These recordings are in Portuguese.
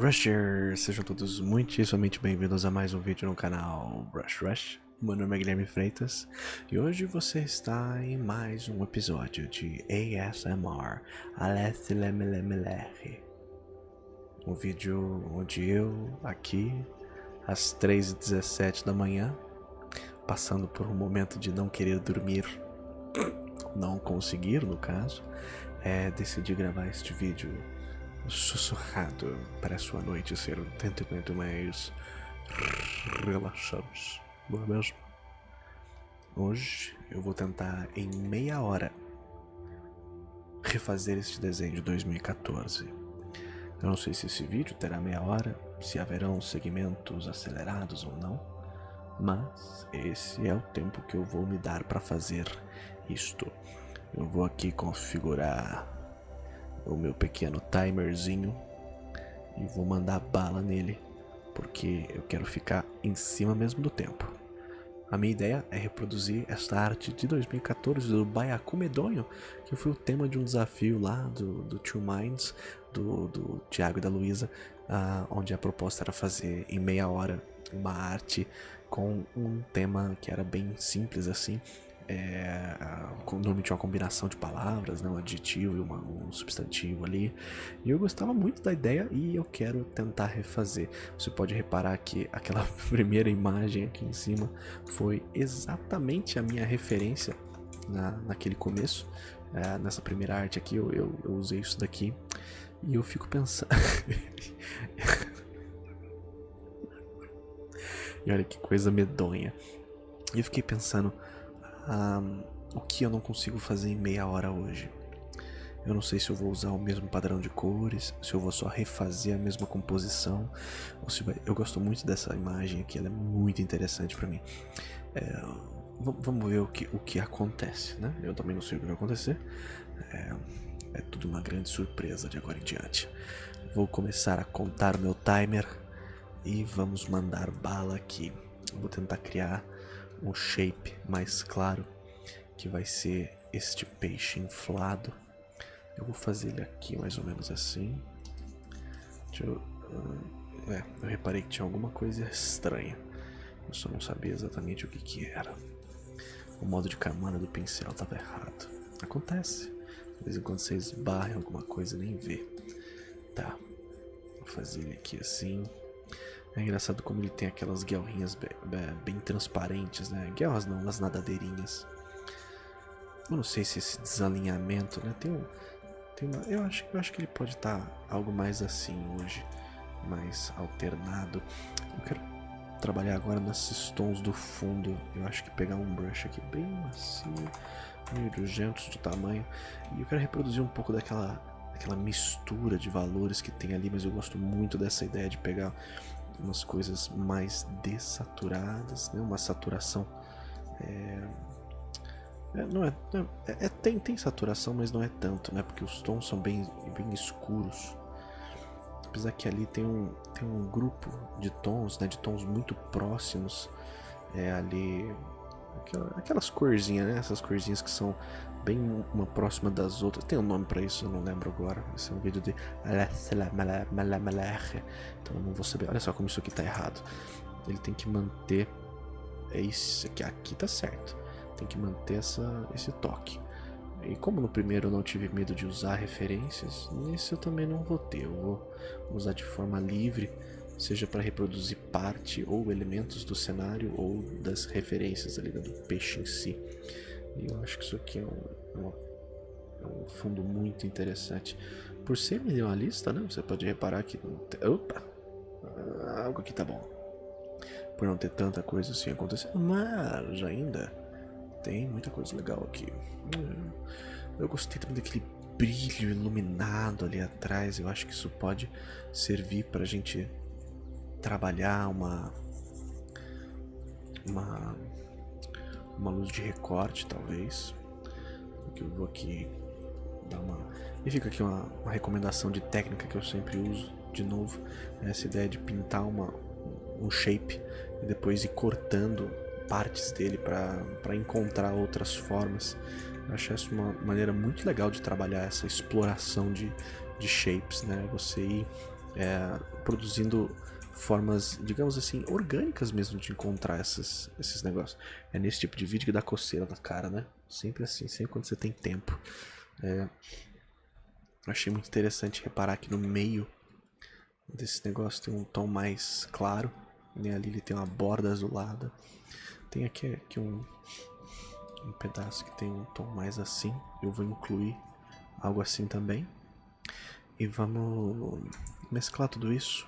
Rushers, sejam todos muitíssimamente bem-vindos a mais um vídeo no canal Rush Rush. Meu nome é Guilherme Freitas e hoje você está em mais um episódio de ASMR Alessilemelemelehe. Um vídeo onde eu, aqui, às 3h17 da manhã, passando por um momento de não querer dormir, não conseguir no caso, é, decidi gravar este vídeo sussurrado para a sua noite ser um tanto quanto mais relaxante, não é mesmo? Hoje eu vou tentar em meia hora refazer este desenho de 2014. Eu não sei se esse vídeo terá meia hora, se haverão segmentos acelerados ou não, mas esse é o tempo que eu vou me dar para fazer isto. Eu vou aqui configurar o meu pequeno timerzinho e vou mandar bala nele, porque eu quero ficar em cima mesmo do tempo. A minha ideia é reproduzir esta arte de 2014 do Baiacu Medonho, que foi o tema de um desafio lá do, do Two Minds, do, do Tiago e da Luísa, uh, onde a proposta era fazer em meia hora uma arte com um tema que era bem simples assim, é, normalmente uma combinação de palavras, né, um adjetivo e uma, um substantivo ali. E eu gostava muito da ideia e eu quero tentar refazer. Você pode reparar que aquela primeira imagem aqui em cima foi exatamente a minha referência na, naquele começo. É, nessa primeira arte aqui eu, eu, eu usei isso daqui e eu fico pensando... e olha que coisa medonha. E eu fiquei pensando, um, o que eu não consigo fazer em meia hora hoje. Eu não sei se eu vou usar o mesmo padrão de cores, se eu vou só refazer a mesma composição, ou se vai... Eu gosto muito dessa imagem aqui, ela é muito interessante para mim. É... Vamos ver o que, o que acontece, né? Eu também não sei o que vai acontecer. É, é tudo uma grande surpresa de agora em diante. Vou começar a contar meu timer e vamos mandar bala aqui. Vou tentar criar um shape mais claro, que vai ser este peixe inflado. Eu vou fazer ele aqui mais ou menos assim. Deixa eu, uh, é, eu reparei que tinha alguma coisa estranha. Eu só não sabia exatamente o que que era. O modo de camada do pincel estava errado. Acontece. De vez em quando você esbarra em alguma coisa e nem vê. Tá. Vou fazer ele aqui assim. É engraçado como ele tem aquelas guelrinhas bem, bem transparentes, né? Guelras não, as nadadeirinhas. Eu não sei se esse desalinhamento, né? Tem um, tem uma, eu acho, eu acho que ele pode estar tá algo mais assim hoje, mais alternado. Eu quero trabalhar agora nesses tons do fundo. Eu acho que pegar um brush aqui bem macio, meio de de tamanho, e eu quero reproduzir um pouco daquela, daquela mistura de valores que tem ali, mas eu gosto muito dessa ideia de pegar umas coisas mais dessaturadas, né? uma saturação. É, é, não é, é, é, tem, tem saturação, mas não é tanto, né? Porque os tons são bem, bem escuros. Apesar que ali tem um, tem um grupo de tons, né? De tons muito próximos. É ali. Aquelas corzinhas, né? Essas corzinhas que são bem uma próxima das outras. Tem um nome para isso, eu não lembro agora. Esse é um vídeo de então eu não vou saber. Olha só como isso aqui tá errado. Ele tem que manter é isso aqui, aqui tá certo. Tem que manter essa, esse toque. E como no primeiro eu não tive medo de usar referências, nesse eu também não vou ter. Eu vou usar de forma livre, seja para reproduzir parte ou elementos do cenário ou das referências ali do peixe em si. E eu acho que isso aqui é um, é um fundo muito interessante. Por ser minimalista, né? Você pode reparar que... Opa! Algo aqui tá bom. Por não ter tanta coisa assim acontecendo, mas ainda tem muita coisa legal aqui. Hum, eu gostei também daquele brilho iluminado ali atrás. Eu acho que isso pode servir pra gente trabalhar uma... Uma uma luz de recorte, talvez. Que eu vou aqui dar uma... E fica aqui uma, uma, recomendação de técnica que eu sempre uso, de novo. Essa ideia de pintar uma, um shape e depois ir cortando partes dele para encontrar outras formas. Eu acho essa uma maneira muito legal de trabalhar essa exploração de, de shapes, né? Você ir é, produzindo formas, digamos assim, orgânicas mesmo de encontrar essas, esses negócios. É nesse tipo de vídeo que dá coceira na cara, né? Sempre assim, sempre quando você tem tempo. É, achei muito interessante reparar que no meio desse negócio tem um tom mais claro. Né? Ali ele tem uma borda azulada. Tem aqui, aqui um, um pedaço que tem um tom mais assim. Eu vou incluir algo assim também. E vamos mesclar tudo isso.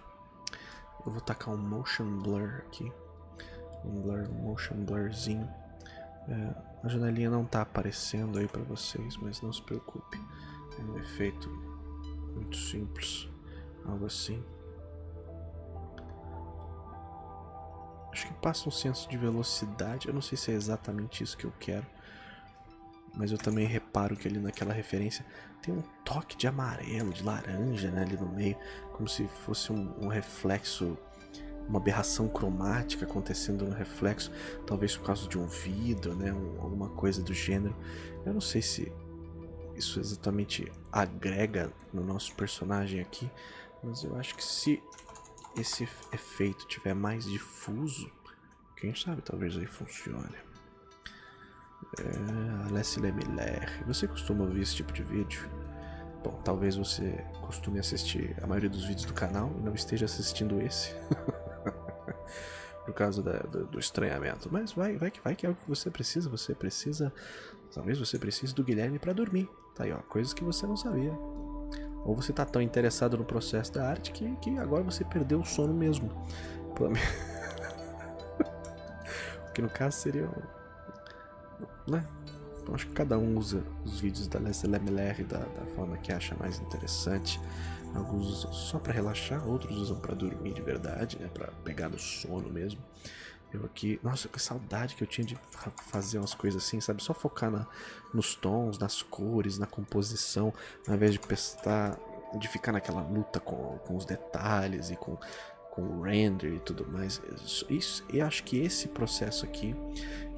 Eu vou tacar um motion blur aqui. Um blur, um motion blurzinho. É, a janelinha não está aparecendo aí para vocês, mas não se preocupe. É um efeito muito simples. Algo assim. Acho que passa um senso de velocidade. Eu não sei se é exatamente isso que eu quero. Mas eu também reparo que ali naquela referência tem um toque de amarelo, de laranja né, ali no meio. Como se fosse um, um reflexo, uma aberração cromática acontecendo no reflexo. Talvez por causa de um vidro, né, um, alguma coisa do gênero. Eu não sei se isso exatamente agrega no nosso personagem aqui. Mas eu acho que se esse efeito tiver mais difuso, quem sabe talvez aí funcione. É, Miller. Você costuma ouvir esse tipo de vídeo? Bom, talvez você costume assistir a maioria dos vídeos do canal e não esteja assistindo esse. Por causa da, do, do, estranhamento. Mas vai, vai que vai que é o que você precisa. Você precisa. Talvez você precise do Guilherme para dormir. Tá aí, ó. Coisas que você não sabia. Ou você tá tão interessado no processo da arte que, que agora você perdeu o sono mesmo. que no caso seria né? Então, acho que cada um usa os vídeos da Leslie MLR da, da forma que acha mais interessante. Alguns usam só para relaxar, outros usam para dormir de verdade, né? Para pegar no sono mesmo. Eu aqui, nossa, que saudade que eu tinha de fazer umas coisas assim, sabe? Só focar na, nos tons, nas cores, na composição, ao invés de prestar, de ficar naquela luta com, com os detalhes e com, com o render e tudo mais. Isso, eu acho que esse processo aqui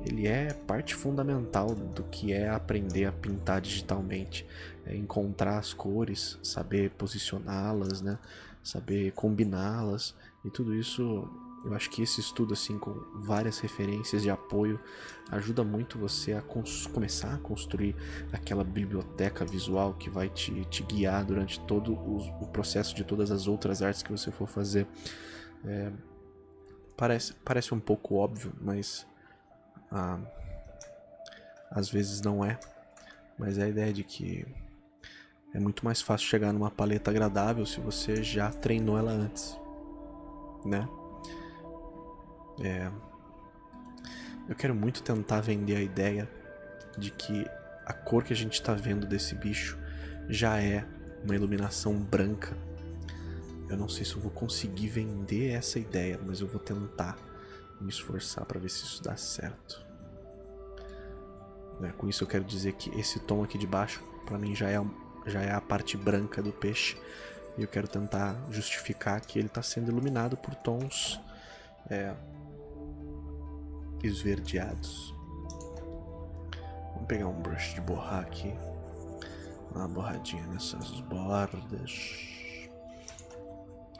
ele é parte fundamental do que é aprender a pintar digitalmente. É encontrar as cores, saber posicioná-las, né? saber combiná-las e tudo isso. Eu acho que esse estudo assim com várias referências de apoio ajuda muito você a começar a construir aquela biblioteca visual que vai te, te guiar durante todo o, o, processo de todas as outras artes que você for fazer. É, parece, parece um pouco óbvio, mas ah, às vezes não é, mas é a ideia de que é muito mais fácil chegar numa paleta agradável se você já treinou ela antes, né? É, eu quero muito tentar vender a ideia de que a cor que a gente está vendo desse bicho já é uma iluminação branca. Eu não sei se eu vou conseguir vender essa ideia, mas eu vou tentar me esforçar para ver se isso dá certo. Né? Com isso eu quero dizer que esse tom aqui de baixo, para mim já é, já é a parte branca do peixe. E eu quero tentar justificar que ele está sendo iluminado por tons é, esverdeados. Vamos pegar um brush de borrar aqui. Uma borradinha nessas bordas.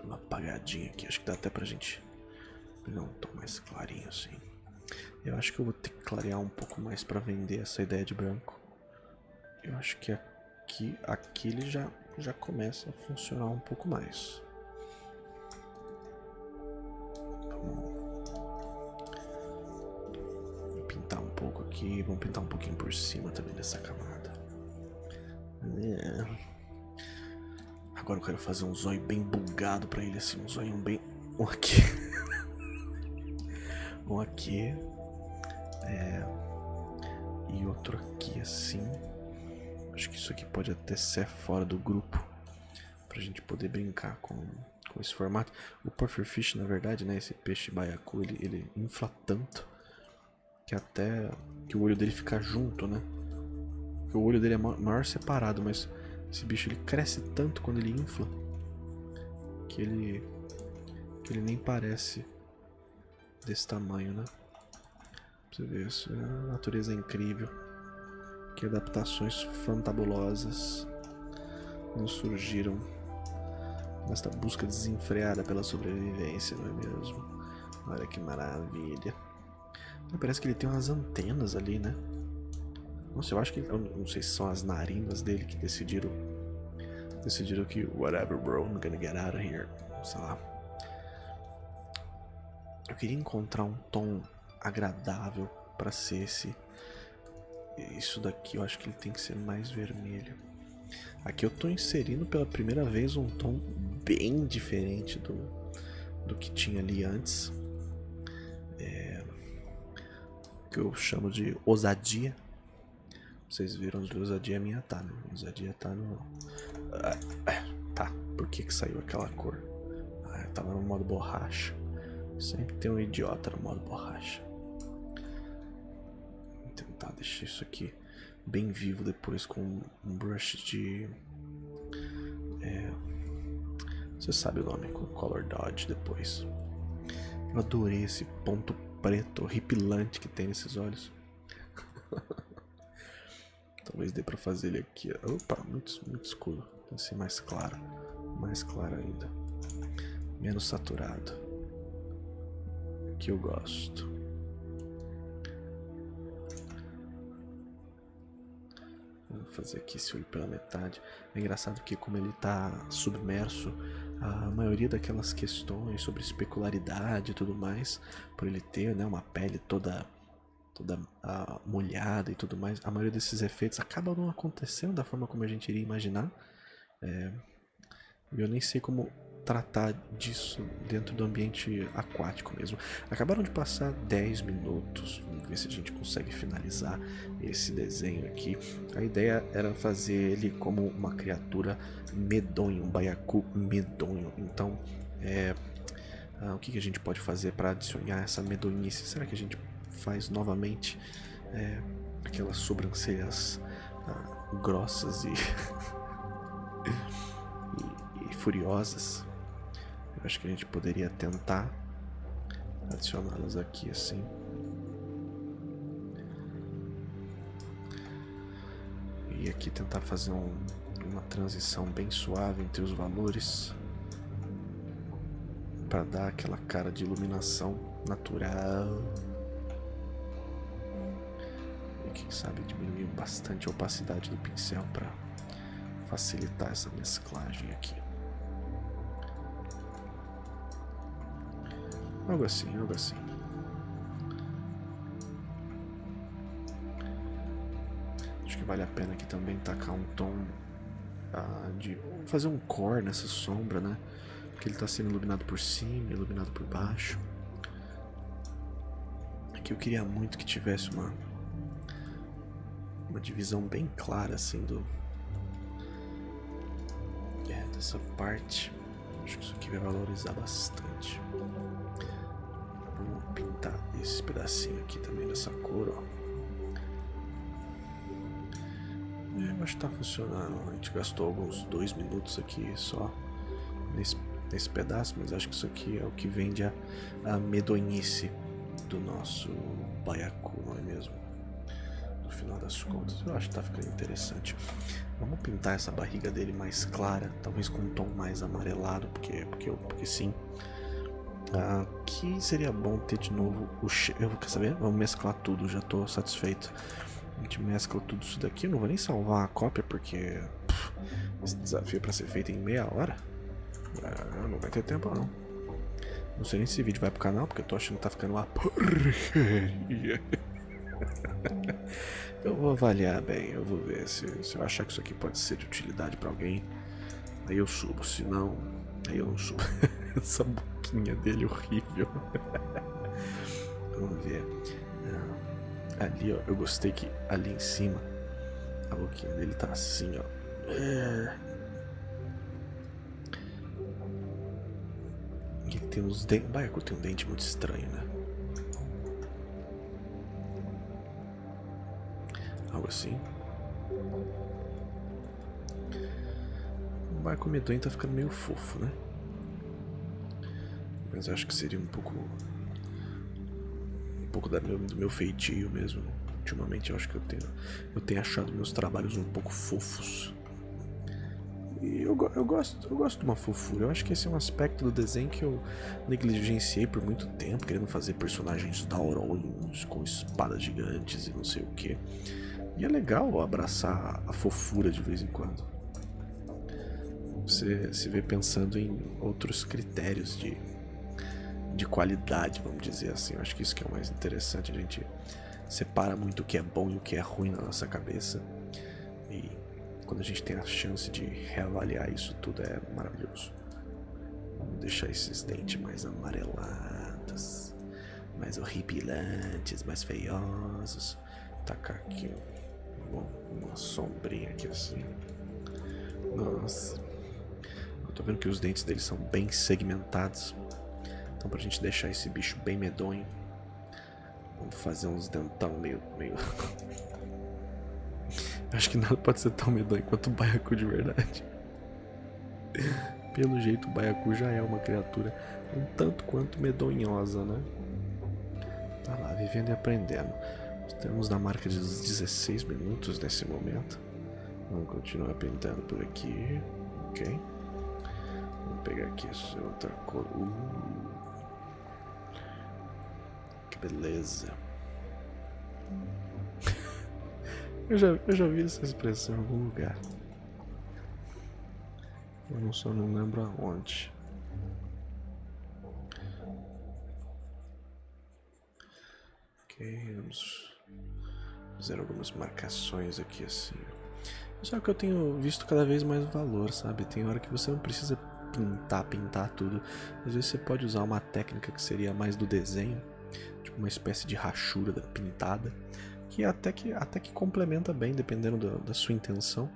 Uma apagadinha aqui. Acho que dá até pra gente um tom mais clarinho assim. Eu acho que eu vou ter que clarear um pouco mais para vender essa ideia de branco. Eu acho que aqui, aqui ele já, já começa a funcionar um pouco mais. Vamos pintar um pouco aqui, vamos pintar um pouquinho por cima também dessa camada. É. Agora eu quero fazer um zóio bem bugado pra ele, assim, um zóio bem... Aqui. Um aqui. É... E outro aqui assim. Acho que isso aqui pode até ser fora do grupo. Pra gente poder brincar com, com esse formato. O pufferfish, na verdade, né? Esse peixe baiacu, ele, ele infla tanto. Que até que o olho dele fica junto, né? o olho dele é maior separado, mas esse bicho ele cresce tanto quando ele infla que ele que ele nem parece desse tamanho, né? Você vê isso, a natureza é incrível. Que adaptações fantabulosas nos surgiram nesta busca desenfreada pela sobrevivência, não é mesmo? Olha que maravilha. Parece que ele tem umas antenas ali, né? Nossa, eu acho que... Eu não sei se são as narinas dele que decidiram... Decidiram que... Whatever, bro. I'm gonna get out of here. Sei lá. Eu queria encontrar um tom agradável pra ser esse... Isso daqui eu acho que ele tem que ser mais vermelho. Aqui eu tô inserindo pela primeira vez um tom bem diferente do, do que tinha ali antes. É, que eu chamo de ousadia. Vocês viram onde ousadia minha tá, né? Ousadia tá no... Ah, tá, por que que saiu aquela cor? Ah, eu tava no modo borracha. Sempre tem um idiota no modo borracha. Vou tentar deixar isso aqui bem vivo depois com um brush de... É, você sabe o nome, com Color Dodge depois. Eu adorei esse ponto preto horripilante que tem nesses olhos. Talvez dê pra fazer ele aqui. Opa, muito, muito escuro. Tem que ser mais claro. Mais claro ainda. Menos saturado. Que eu gosto. Vou fazer aqui esse olho pela metade. É engraçado que como ele está submerso, a maioria daquelas questões sobre especularidade e tudo mais, por ele ter né, uma pele toda toda uh, molhada e tudo mais, a maioria desses efeitos acabam não acontecendo da forma como a gente iria imaginar. É, eu nem sei como tratar disso dentro do ambiente aquático mesmo. Acabaram de passar 10 minutos, vamos ver se a gente consegue finalizar esse desenho aqui. A ideia era fazer ele como uma criatura medonho, um baiacu medonho. Então, é, ah, o que, que a gente pode fazer para adicionar essa medonhice? Será que a gente faz novamente é, aquelas sobrancelhas ah, grossas e, e, e furiosas? Acho que a gente poderia tentar adicioná-las aqui assim. E aqui tentar fazer um, uma transição bem suave entre os valores para dar aquela cara de iluminação natural. E quem sabe diminuir bastante a opacidade do pincel para facilitar essa mesclagem aqui. Algo assim, algo assim. Acho que vale a pena aqui também tacar um tom ah, de fazer um core nessa sombra, né? Porque ele está sendo iluminado por cima, iluminado por baixo. Aqui eu queria muito que tivesse uma uma divisão bem clara assim do é, dessa parte. Acho que isso aqui vai valorizar bastante pintar esse pedacinho aqui também dessa cor, ó. É, eu acho que tá funcionando. A gente gastou alguns dois minutos aqui só nesse, nesse pedaço, mas acho que isso aqui é o que vende a, a medonhice do nosso baiacu, não é mesmo? No final das contas, eu acho que tá ficando interessante. Vamos pintar essa barriga dele mais clara, talvez com um tom mais amarelado, porque, porque, porque sim. Aqui seria bom ter de novo o cheiro. Quer saber? Vamos mesclar tudo, já estou satisfeito. A gente mescla tudo isso daqui. Eu não vou nem salvar a cópia porque esse desafio para ser feito em meia hora. Ah, não vai ter tempo não. Não sei nem se esse vídeo vai pro canal, porque eu tô achando que tá ficando uma porcaria. Eu vou avaliar bem, eu vou ver se, se eu achar que isso aqui pode ser de utilidade para alguém. Aí eu subo, se não, aí eu não subo. Essa boquinha dele horrível. Vamos ver. Ah, ali, ó. Eu gostei que ali em cima a boquinha dele tá assim, ó. É... Ele tem uns dentes. Baiacu tem um dente muito estranho, né? Algo assim. O barco medonho tá ficando meio fofo, né? Mas acho que seria um pouco. Um pouco da meu, do meu feitio mesmo. Ultimamente eu acho que eu tenho, eu tenho achado meus trabalhos um pouco fofos. e eu, eu, gosto, eu gosto de uma fofura. Eu acho que esse é um aspecto do desenho que eu negligenciei por muito tempo, querendo fazer personagens taurões com espadas gigantes e não sei o que. E é legal abraçar a fofura de vez em quando. Você se vê pensando em outros critérios de, de qualidade, vamos dizer assim. Eu acho que isso que é o mais interessante. A gente separa muito o que é bom e o que é ruim na nossa cabeça. E quando a gente tem a chance de reavaliar isso tudo é maravilhoso. Vamos deixar esses dentes mais amarelados, mais horripilantes, mais feiosos. Tacar aqui bom, uma sombrinha aqui assim. Nossa. Eu tô vendo que os dentes dele são bem segmentados. Então pra gente deixar esse bicho bem medonho. Vamos fazer uns dentão meio... meio... Acho que nada pode ser tão medonho quanto o Baiacu de verdade. Pelo jeito, o Baiacu já é uma criatura um tanto quanto medonhosa, né? Tá lá, vivendo e aprendendo. Estamos na marca de 16 minutos nesse momento. Vamos continuar pintando por aqui. Ok. Vamos pegar aqui essa outra cor. Uh. Beleza. eu, já, eu já vi essa expressão em algum lugar. Eu só não lembro aonde. Ok, vamos fazer algumas marcações aqui assim. Só que eu tenho visto cada vez mais valor, sabe? Tem hora que você não precisa pintar, pintar tudo. Às vezes você pode usar uma técnica que seria mais do desenho, uma espécie de rachura da pintada, que até que, até que complementa bem, dependendo da, da sua intenção.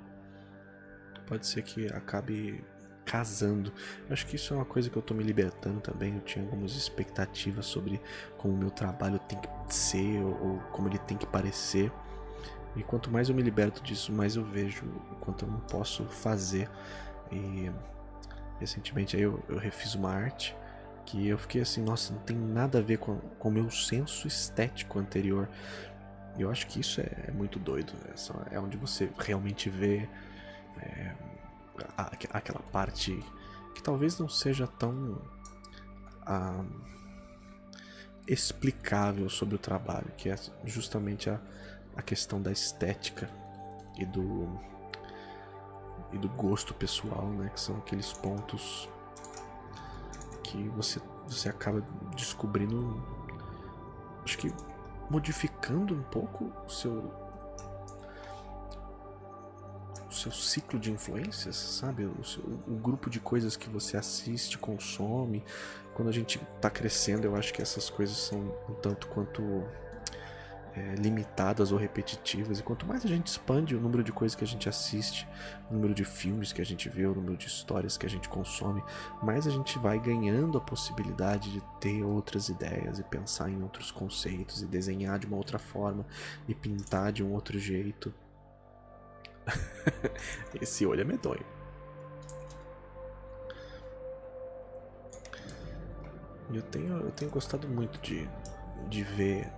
Pode ser que acabe casando. Acho que isso é uma coisa que eu tô me libertando também. Eu tinha algumas expectativas sobre como o meu trabalho tem que ser ou, ou como ele tem que parecer. E quanto mais eu me liberto disso, mais eu vejo o quanto eu não posso fazer. E recentemente eu, eu refiz uma arte que eu fiquei assim, nossa, não tem nada a ver com, o meu senso estético anterior. Eu acho que isso é, é muito doido. É, é onde você realmente vê é, aquela parte que talvez não seja tão ah, explicável sobre o trabalho, que é justamente a, a questão da estética e do e do gosto pessoal, né, que são aqueles pontos que você você acaba descobrindo, acho que modificando um pouco o seu seu ciclo de influências, sabe? O, seu, o, grupo de coisas que você assiste, consome. Quando a gente está crescendo, eu acho que essas coisas são um tanto quanto é, limitadas ou repetitivas. E quanto mais a gente expande o número de coisas que a gente assiste, o número de filmes que a gente vê, o número de histórias que a gente consome, mais a gente vai ganhando a possibilidade de ter outras ideias e pensar em outros conceitos e desenhar de uma outra forma e pintar de um outro jeito. Esse olho é medonho. Eu tenho, eu tenho gostado muito de, de ver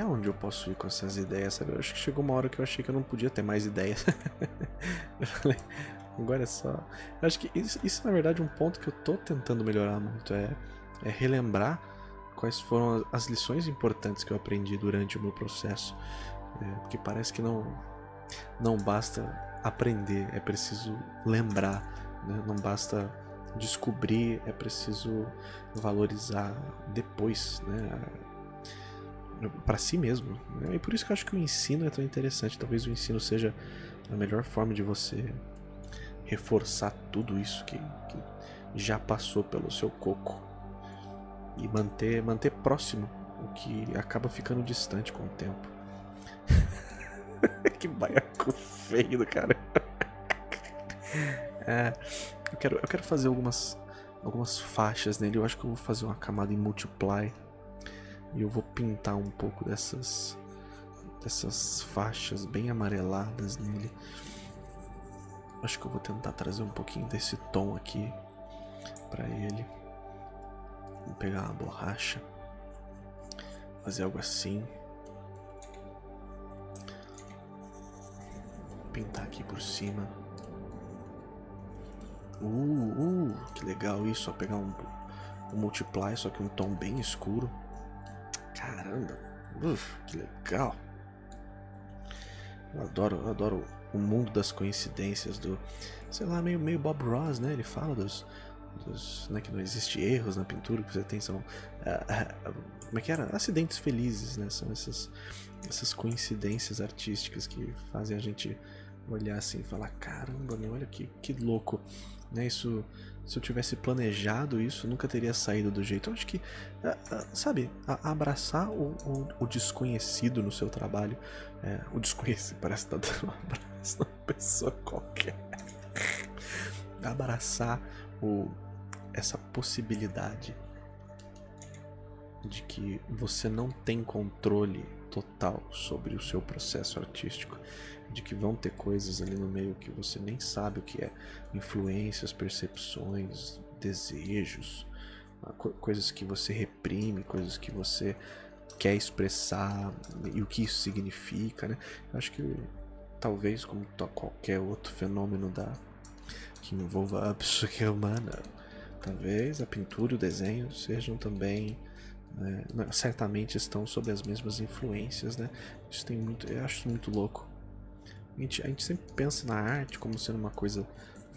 até onde eu posso ir com essas ideias, sabe? Eu acho que chegou uma hora que eu achei que eu não podia ter mais ideias. eu falei, agora é só. Eu acho que isso, isso, na verdade, é um ponto que eu tô tentando melhorar muito. É, é relembrar quais foram as lições importantes que eu aprendi durante o meu processo. É, porque parece que não, não basta aprender, é preciso lembrar, né? não basta descobrir, é preciso valorizar depois, né? Para si mesmo. Né? E por isso que eu acho que o ensino é tão interessante. Talvez o ensino seja a melhor forma de você reforçar tudo isso que, que já passou pelo seu coco e manter, manter próximo o que acaba ficando distante com o tempo. que baiacu feio do cara. é, eu, quero, eu quero fazer algumas, algumas faixas nele. Eu acho que eu vou fazer uma camada em multiply. E eu vou pintar um pouco dessas, dessas faixas bem amareladas nele. Acho que eu vou tentar trazer um pouquinho desse tom aqui para ele. Vou pegar uma borracha, fazer algo assim. pintar aqui por cima. Uh, uh, que legal isso, ó, pegar um, um multiply, só que um tom bem escuro. Caramba, uf, que legal. Eu adoro, eu adoro o mundo das coincidências do, sei lá, meio, meio Bob Ross, né? Ele fala dos, dos né, que não existe erros na pintura, que você tem são, uh, uh, como é que era? Acidentes felizes, né? São essas, essas coincidências artísticas que fazem a gente olhar assim e falar, caramba, meu, olha que, que louco, né? Isso, se eu tivesse planejado isso, nunca teria saído do jeito. Eu acho que, uh, sabe, abraçar o, o, o, desconhecido no seu trabalho, é, o desconhecido parece estar tá dando um abraço numa pessoa qualquer. abraçar o, essa possibilidade de que você não tem controle total sobre o seu processo artístico, de que vão ter coisas ali no meio que você nem sabe o que é, influências, percepções, desejos, ah, coisas que você reprime, coisas que você quer expressar e o que isso significa, né? Eu acho que talvez como qualquer outro fenômeno da que envolva a psique humana, talvez a pintura e o desenho sejam também né, certamente estão sob as mesmas influências, né? Isso tem muito, eu acho muito louco. A gente, a gente sempre pensa na arte como sendo uma coisa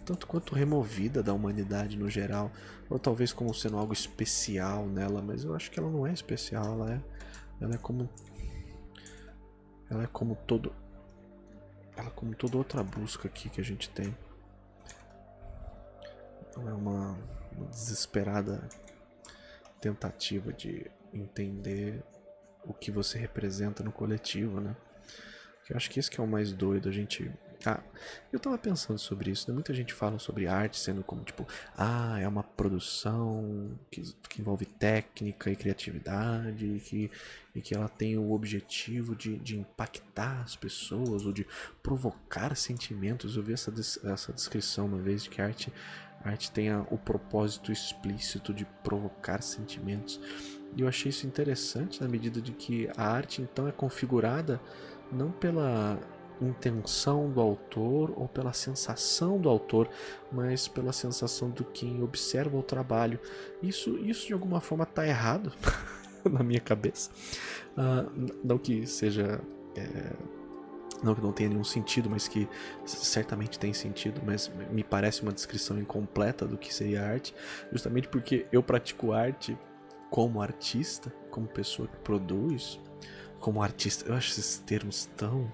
tanto quanto removida da humanidade no geral, ou talvez como sendo algo especial nela, mas eu acho que ela não é especial, ela é, ela é como, ela é como todo, ela é como toda outra busca aqui que a gente tem. Ela é uma, uma desesperada tentativa de entender o que você representa no coletivo, né? Eu acho que esse que é o mais doido, a gente... Ah, eu tava pensando sobre isso, né? Muita gente fala sobre arte sendo como, tipo, ah, é uma produção que, que envolve técnica e criatividade e que, e que ela tem o objetivo de, de impactar as pessoas ou de provocar sentimentos. Eu vi essa, essa descrição uma vez de que a arte arte tenha o propósito explícito de provocar sentimentos. E eu achei isso interessante na medida de que a arte então é configurada não pela intenção do autor ou pela sensação do autor, mas pela sensação do quem observa o trabalho. Isso, isso de alguma forma está errado na minha cabeça. Uh, não que seja é, não que não tenha nenhum sentido, mas que certamente tem sentido, mas me parece uma descrição incompleta do que seria arte, justamente porque eu pratico arte como artista, como pessoa que produz, como artista. Eu acho esses termos tão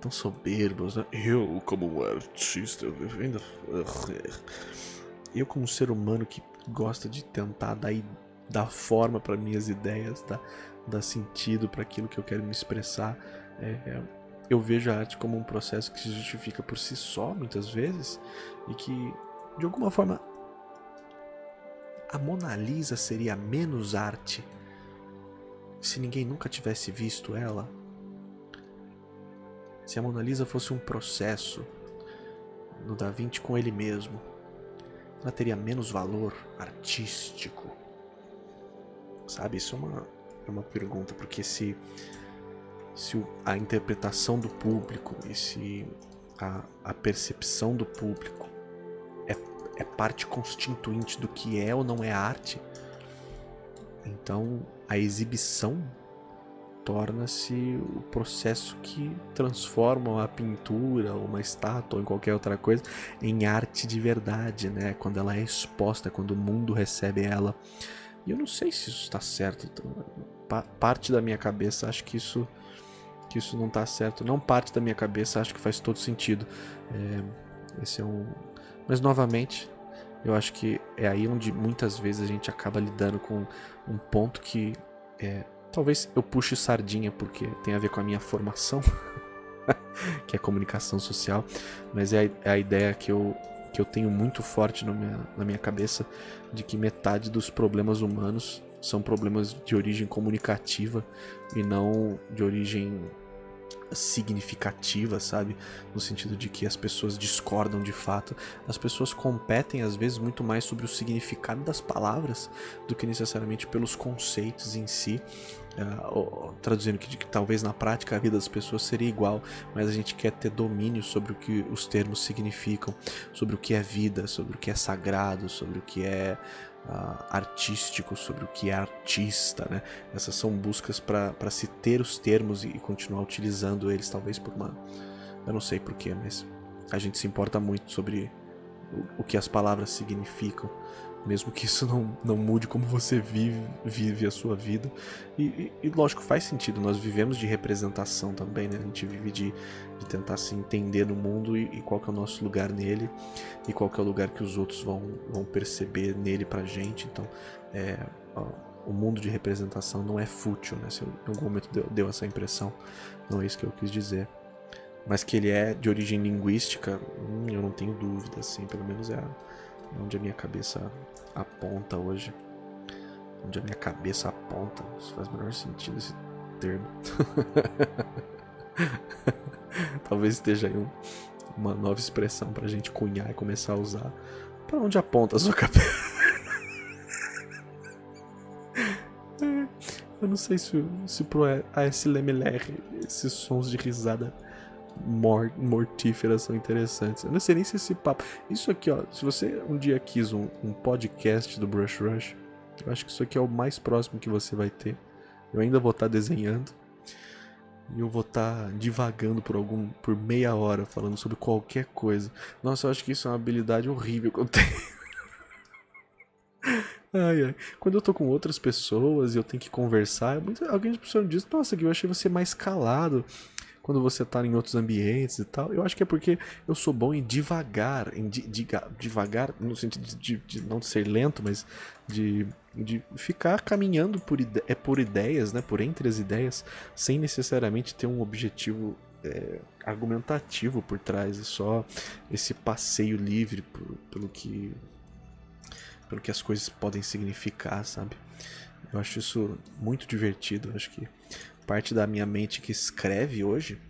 tão soberbos, né? Eu como artista, ainda eu como ser humano que gosta de tentar dar, dar forma para minhas ideias, dar, dar sentido para aquilo que eu quero me expressar. É, eu vejo a arte como um processo que se justifica por si só, muitas vezes, e que, de alguma forma, a Mona Lisa seria menos arte se ninguém nunca tivesse visto ela. Se a Mona Lisa fosse um processo no Da Vinci com ele mesmo, ela teria menos valor artístico. Sabe, isso é uma, é uma pergunta, porque se se a interpretação do público e se a, a percepção do público é, é parte constituinte do que é ou não é arte, então a exibição torna-se o processo que transforma a pintura, uma estátua, ou em qualquer outra coisa, em arte de verdade, né? Quando ela é exposta, quando o mundo recebe ela. E eu não sei se isso está certo. Então, parte da minha cabeça acho que isso que isso não está certo. Não parte da minha cabeça, acho que faz todo sentido. É, esse é um. Mas novamente, eu acho que é aí onde muitas vezes a gente acaba lidando com um ponto que é, talvez eu puxe sardinha porque tem a ver com a minha formação, que é comunicação social, mas é a, é a, ideia que eu, que eu tenho muito forte minha, na minha cabeça de que metade dos problemas humanos são problemas de origem comunicativa e não de origem significativa, sabe? No sentido de que as pessoas discordam de fato. As pessoas competem às vezes muito mais sobre o significado das palavras do que necessariamente pelos conceitos em si. Uh, traduzindo que, que, talvez na prática a vida das pessoas seria igual, mas a gente quer ter domínio sobre o que os termos significam, sobre o que é vida, sobre o que é sagrado, sobre o que é uh, artístico, sobre o que é artista, né? Essas são buscas para se ter os termos e, e continuar utilizando eles, talvez por uma. Eu não sei porquê, mas a gente se importa muito sobre o, que as palavras significam mesmo que isso não, não mude como você vive, vive a sua vida. E, e, e, lógico, faz sentido, nós vivemos de representação também, né? A gente vive de, de tentar se entender no mundo e, e, qual é o nosso lugar nele e qual é o lugar que os outros vão, vão perceber nele pra gente. Então, é, ó, o mundo de representação não é fútil, né? Se em algum momento deu, deu essa impressão, não é isso que eu quis dizer. Mas que ele é de origem linguística, hum, eu não tenho dúvida, assim, pelo menos é onde a minha cabeça aponta hoje. Onde a minha cabeça aponta. Isso faz o menor sentido esse termo. Talvez esteja aí um, uma nova expressão pra gente cunhar e começar a usar. Pra onde aponta a sua cabeça? Não sei se, se pro ASLMLR esses sons de risada mor mortíferas são interessantes. Eu não sei nem se esse papo. Isso aqui, ó. Se você um dia quis um, um podcast do Brush Rush, eu acho que isso aqui é o mais próximo que você vai ter. Eu ainda vou estar tá desenhando. E eu vou estar tá divagando por algum por meia hora falando sobre qualquer coisa. Nossa, eu acho que isso é uma habilidade horrível que eu tenho. Ai, ai. Quando eu tô com outras pessoas e eu tenho que conversar, alguém me diz, nossa, que eu achei você mais calado quando você tá em outros ambientes e tal. Eu acho que é porque eu sou bom em devagar, em di, devagar, no sentido de, de, não ser lento, mas de, de ficar caminhando por, ide é por ideias, né, por entre as ideias, sem necessariamente ter um objetivo é, argumentativo por trás, é só esse passeio livre por, pelo que pelo que as coisas podem significar, sabe? Eu acho isso muito divertido, eu acho que parte da minha mente que escreve hoje,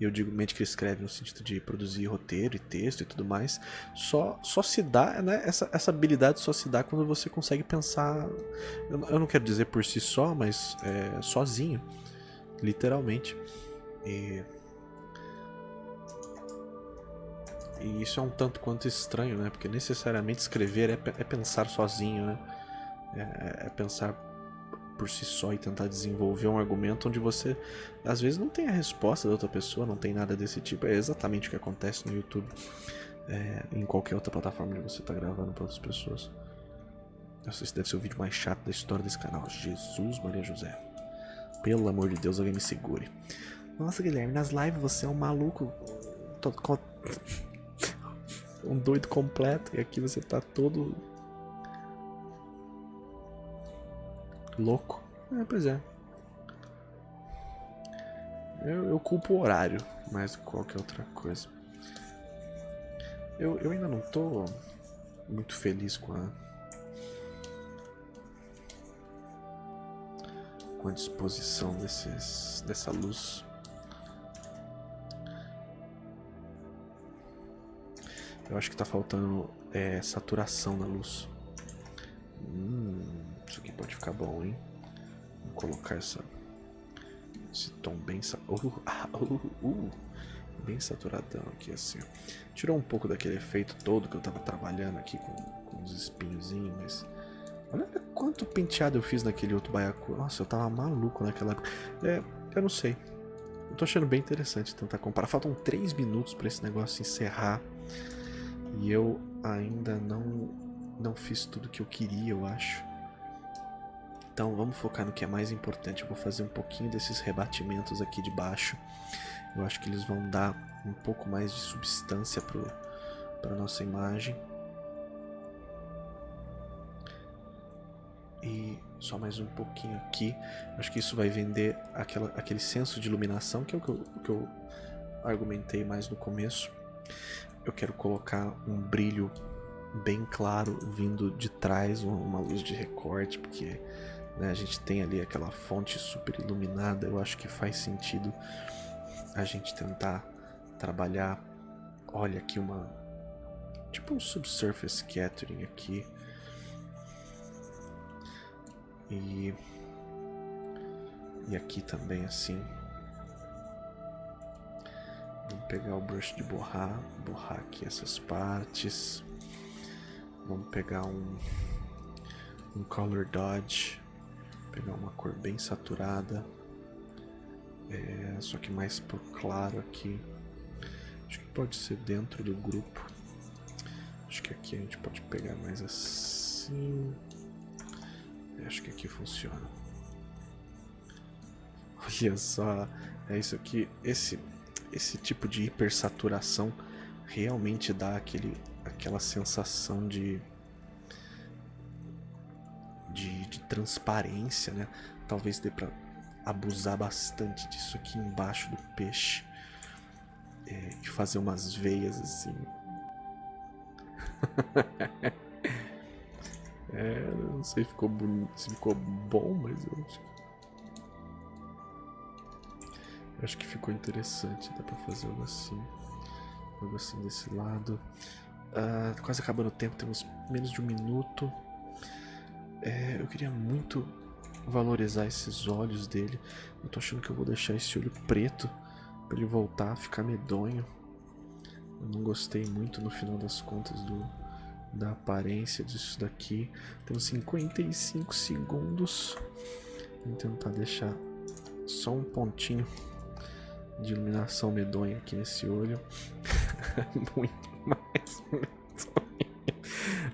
eu digo mente que escreve no sentido de produzir roteiro e texto e tudo mais, só, só se dá, né? Essa, essa habilidade só se dá quando você consegue pensar. Eu, eu não quero dizer por si só, mas é, sozinho, literalmente. E. E isso é um tanto quanto estranho, né? Porque necessariamente escrever é, é pensar sozinho, né? É, é pensar por si só e tentar desenvolver um argumento onde você às vezes não tem a resposta da outra pessoa, não tem nada desse tipo. É exatamente o que acontece no YouTube, é, em qualquer outra plataforma onde você está gravando para outras pessoas. Esse deve ser o vídeo mais chato da história desse canal. Jesus Maria José. Pelo amor de Deus, alguém me segure. Nossa, Guilherme, nas lives você é um maluco. Um doido completo. E aqui você tá todo Louco. É, pois é. Eu, eu culpo o horário mais do que qualquer outra coisa. Eu, eu ainda não tô muito feliz com a. com a disposição desses, dessa luz. Eu acho que tá faltando é, saturação na luz. Hum. Isso aqui pode ficar bom, hein? Vou colocar essa, esse tom bem... Uh, uh, uh, bem saturadão aqui, assim. Tirou um pouco daquele efeito todo que eu tava trabalhando aqui com, com os espinhozinhos, mas... Olha quanto penteado eu fiz naquele outro baiacu. Nossa, eu tava maluco naquela época. É, eu não sei. Eu tô achando bem interessante tentar comparar. Faltam 3 minutos para esse negócio encerrar. E eu ainda não, não fiz tudo que eu queria, eu acho. Então vamos focar no que é mais importante. Eu vou fazer um pouquinho desses rebatimentos aqui de baixo. Eu acho que eles vão dar um pouco mais de substância para a nossa imagem. E só mais um pouquinho aqui. Acho que isso vai vender aquela, aquele senso de iluminação que é o que eu, que eu argumentei mais no começo. Eu quero colocar um brilho bem claro vindo de trás, uma luz de recorte, porque né? A gente tem ali aquela fonte super iluminada, eu acho que faz sentido a gente tentar trabalhar. Olha aqui uma. Tipo um subsurface scattering aqui. E. E aqui também assim. Pegar o brush de borrar, borrar aqui essas partes. Vamos pegar um, um color dodge, pegar uma cor bem saturada, é, só que mais por claro aqui. Acho que pode ser dentro do grupo. Acho que aqui a gente pode pegar mais assim. Acho que aqui funciona. Olha só, é isso aqui. Esse esse tipo de hipersaturação realmente dá aquele, aquela sensação de, de, de transparência, né? Talvez dê para abusar bastante disso aqui embaixo do peixe é, e fazer umas veias assim. é, não sei se ficou, se ficou bom, mas eu acho que acho que ficou interessante, dá pra fazer algo assim. Algo assim desse lado. Uh, quase acabando o tempo, temos menos de um minuto. É, eu queria muito valorizar esses olhos dele. Eu tô achando que eu vou deixar esse olho preto para ele voltar a ficar medonho. Eu não gostei muito no final das contas do, da aparência disso daqui. Temos 55 segundos. Vou tentar deixar só um pontinho de iluminação medonha aqui nesse olho. Muito mais medonha.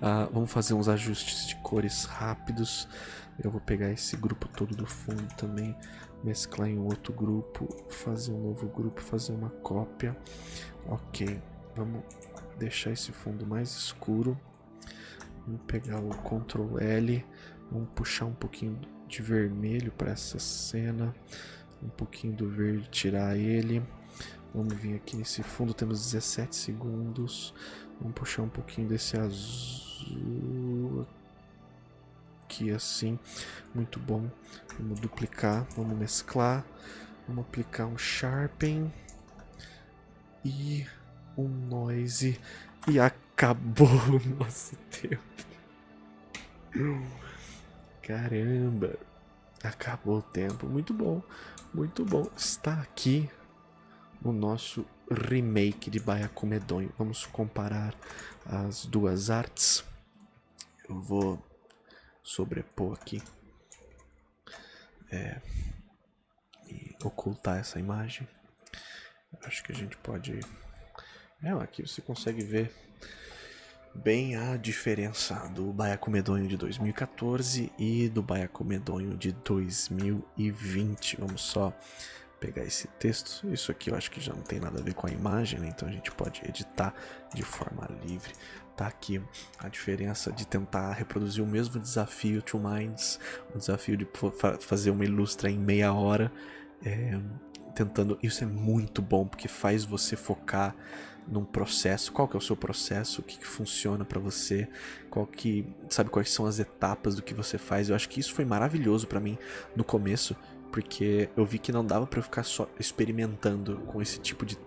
Ah, vamos fazer uns ajustes de cores rápidos. Eu vou pegar esse grupo todo do fundo também, mesclar em outro grupo, fazer um novo grupo, fazer uma cópia. Ok, vamos deixar esse fundo mais escuro. Vamos pegar o Ctrl L, vamos puxar um pouquinho de vermelho para essa cena um pouquinho do verde, tirar ele. Vamos vir aqui nesse fundo, temos 17 segundos. Vamos puxar um pouquinho desse azul aqui assim, muito bom. Vamos duplicar, vamos mesclar, vamos aplicar um sharpen e um noise e acabou o nosso tempo. Caramba, acabou o tempo, muito bom. Muito bom. Está aqui o nosso remake de Baiacu Medonho. Vamos comparar as duas artes. Eu vou sobrepor aqui. É, e ocultar essa imagem. Acho que a gente pode... É, aqui você consegue ver bem a diferença do Baiacu Medonho de 2014 e do Baiacu Medonho de 2020. Vamos só pegar esse texto. Isso aqui eu acho que já não tem nada a ver com a imagem, né? então a gente pode editar de forma livre. Tá aqui a diferença de tentar reproduzir o mesmo desafio Two Minds, o desafio de fazer uma ilustra em meia hora. É, tentando, isso é muito bom porque faz você focar num processo, qual que é o seu processo, o que, que funciona para você, qual que, sabe quais são as etapas do que você faz. Eu acho que isso foi maravilhoso para mim no começo, porque eu vi que não dava para eu ficar só experimentando com esse tipo de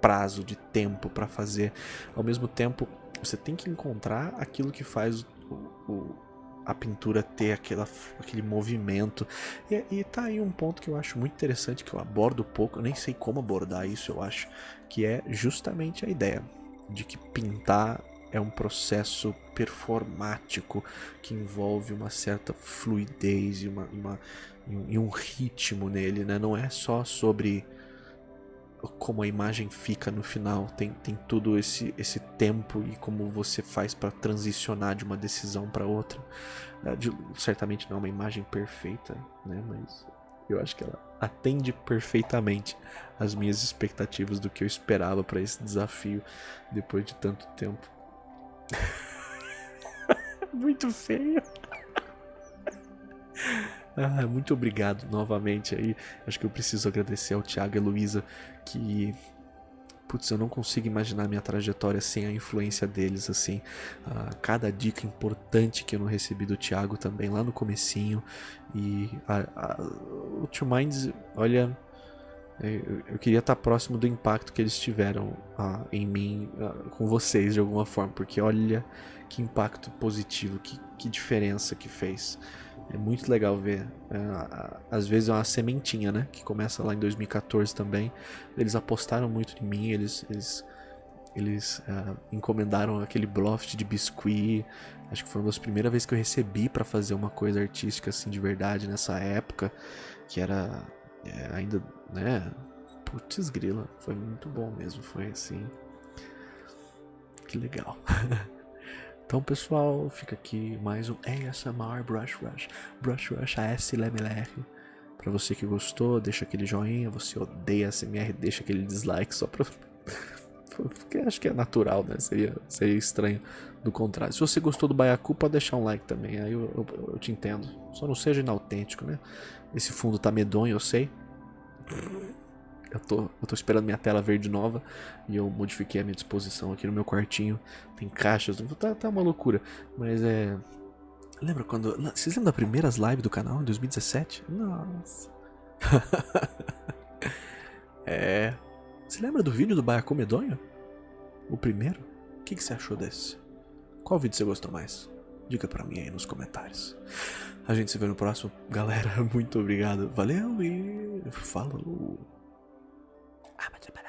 prazo, de tempo para fazer. Ao mesmo tempo, você tem que encontrar aquilo que faz o, o a pintura ter aquela, aquele movimento. E, e tá aí um ponto que eu acho muito interessante, que eu abordo pouco, eu nem sei como abordar isso, eu acho, que é justamente a ideia de que pintar é um processo performático que envolve uma certa fluidez e, uma, uma, e um ritmo nele, né? Não é só sobre como a imagem fica no final, tem, tem tudo esse, esse tempo e como você faz para transicionar de uma decisão para outra. É, de, certamente não é uma imagem perfeita, né? Mas eu acho que ela atende perfeitamente as minhas expectativas do que eu esperava para esse desafio depois de tanto tempo. Muito feio. Ah, muito obrigado novamente aí. Acho que eu preciso agradecer ao Thiago e Luísa que putz, eu não consigo imaginar minha trajetória sem a influência deles, assim. Uh, cada dica importante que eu não recebi do Thiago também lá no comecinho. E a, a, o Two Minds, olha, Eu, eu queria estar próximo do impacto que eles tiveram uh, em mim, uh, com vocês de alguma forma, porque olha que impacto positivo, que, que diferença que fez. É muito legal ver. Uh, às vezes é uma sementinha, né? Que começa lá em 2014 também. Eles apostaram muito em mim, eles, eles, eles encomendaram aquele bluff de biscuit. Acho que foi uma das primeiras vezes que eu recebi para fazer uma coisa artística assim de verdade nessa época, que era é, ainda, né? Putz grila, foi muito bom mesmo, foi assim. Que legal. então, pessoal, fica aqui mais um ASMR Brush Rush. Brush Rush ASMR. Pra você que gostou, deixa aquele joinha. Você odeia ASMR, deixa aquele dislike só pra. Porque acho que é natural, né? Seria, seria estranho do contrário. Se você gostou do Baiacu, pode deixar um like também. Aí eu, eu, eu te entendo. Só não seja inautêntico, né? Esse fundo tá medonho, eu sei. Eu tô, eu tô esperando minha tela verde nova e eu modifiquei a minha disposição aqui no meu quartinho. Tem caixas, tá, tá uma loucura. Mas é. Lembra quando. Vocês lembram das primeiras lives do canal em 2017? Nossa. é. Você lembra do vídeo do Baiacu Medonho? O primeiro? O que, que você achou desse? Qual vídeo você gostou mais? Diga pra mim aí nos comentários. A gente se vê no próximo. Galera, muito obrigado. Valeu e falou. Ah, mas é